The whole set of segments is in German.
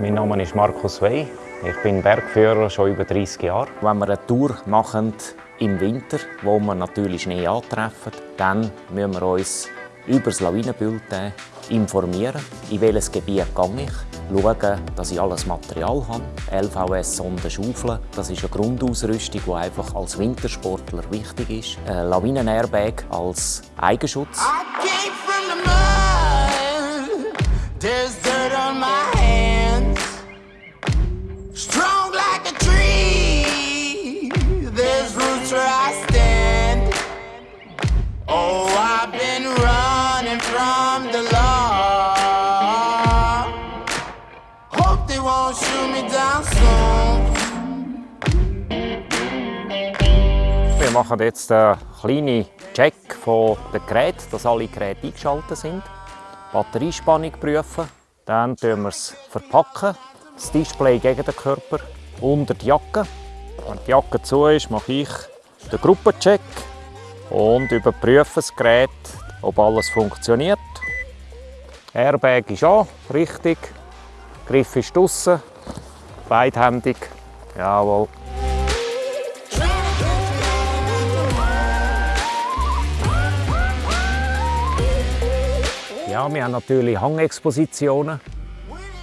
Mein Name ist Markus Wey. Ich bin Bergführer schon über 30 Jahre. Wenn wir eine Tour machen im Winter, wo wir natürlich Schnee antreffen, dann müssen wir uns über das Lawinenbulletin informieren, in welches Gebiet gehe ich, schauen, dass ich alles Material habe, LVS Sonden schaufeln, das ist eine Grundausrüstung, die einfach als Wintersportler wichtig ist, ein Lawinen-Airbag als Eigenschutz. Wir machen jetzt einen kleinen Check von den dass alle Geräte eingeschaltet sind. Batteriespannung prüfen. Dann verpacken wir es verpacken. Das Display gegen den Körper unter die Jacke. Wenn die Jacke zu ist, mache ich den Gruppencheck und überprüfe das Gerät, ob alles funktioniert. Airbag ist an, richtig. Griff ist draussen, beidhändig. Jawohl. Ja, wir haben natürlich Hangexpositionen,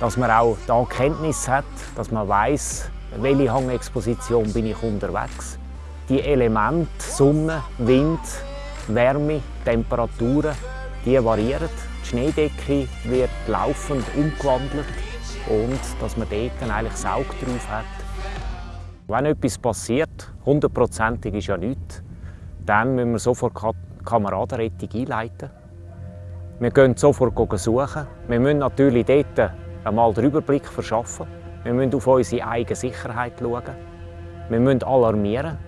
dass man auch da Kenntnis hat, dass man weiß, welche Hangexposition bin ich unterwegs. Die Elemente Sonne, Wind, Wärme, Temperaturen, die variieren. Die Schneedecke wird laufend umgewandelt und dass man dort eigentlich Saug drauf hat. Wenn etwas passiert, hundertprozentig ist ja nichts, dann müssen wir sofort Kameradenrettung einleiten. Wir gehen sofort suchen. Wir müssen natürlich dort einmal den Überblick verschaffen. Wir müssen auf unsere eigene Sicherheit schauen. Wir müssen alarmieren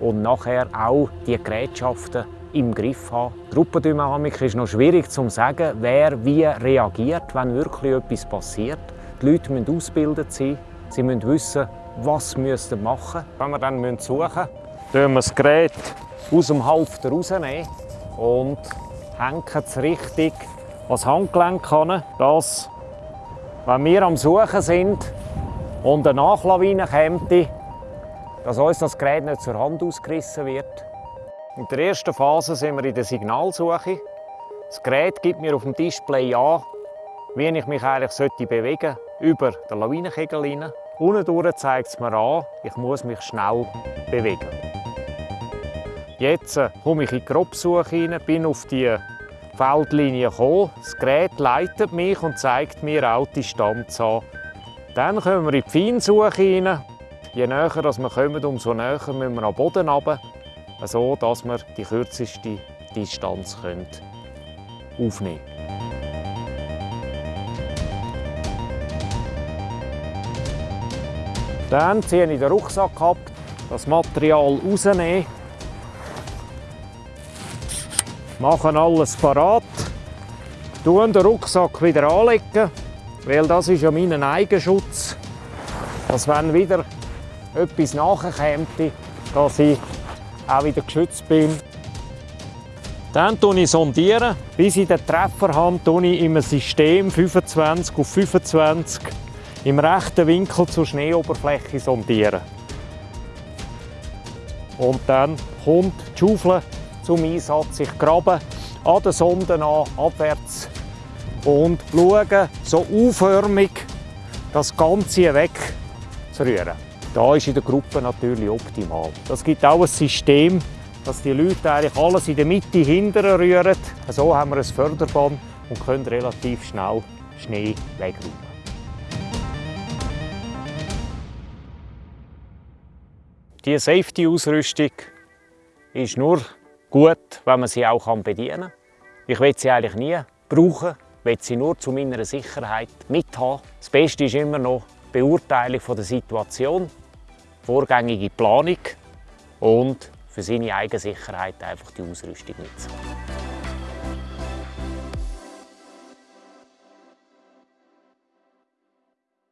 und nachher auch die Gerätschaften im Griff haben. Gruppendynamik ist noch schwierig zu sagen, wer wie reagiert, wenn wirklich etwas passiert. Die Leute müssen ausgebildet sein. Sie müssen wissen, was sie machen müssen. Wenn wir dann suchen müssen, wir das Gerät aus dem Halfter rausnehmen und hängen es richtig ans Handgelenk kann, dass, wenn wir am Suchen sind und eine Nachlawine kommt, dass uns das Gerät nicht zur Hand ausgerissen wird. In der ersten Phase sind wir in der Signalsuche. Das Gerät gibt mir auf dem Display an, wie ich mich eigentlich sollte über den Lawinenkegel hinein. Unten zeigt es mir an, ich muss mich schnell bewegen. Jetzt äh, komme ich in die Grobsuche hinein, bin auf die Feldlinie gekommen. Das Gerät leitet mich und zeigt mir auch die Distanz an. Dann kommen wir in die Feinsuche hinein. Je näher wir kommen, umso näher müssen wir am Boden runter, so dass wir die kürzeste Distanz aufnehmen können. Dann ziehe ich den Rucksack ab, das Material rausnehmen machen alles parat, tun den Rucksack wieder anlegen, weil das ist ja mein Eigenschutz, dass wenn wieder etwas nachkommt, dass ich auch wieder geschützt bin. Dann sondiere ich sondieren. Bis ich den Treffer habe, sondiere ich im System 25 auf 25 im rechten Winkel zur Schneeoberfläche sondieren. Und dann kommt die Schaufel zum Einsatz. Ich grabe an den Sonden an, abwärts und schaue so auförmig das Ganze wegzurühren. Da ist in der Gruppe natürlich optimal. Das gibt auch ein System, dass die Leute eigentlich alles in der Mitte hinterher rühren. So haben wir ein Förderband und können relativ schnell Schnee wegräumen. Diese Safety-Ausrüstung ist nur gut, wenn man sie auch bedienen kann. Ich will sie eigentlich nie brauchen, will sie nur zu meiner Sicherheit mithaben. Das Beste ist immer noch die Beurteilung der Situation, vorgängige Planung und für seine eigene Sicherheit einfach die Ausrüstung mitzunehmen.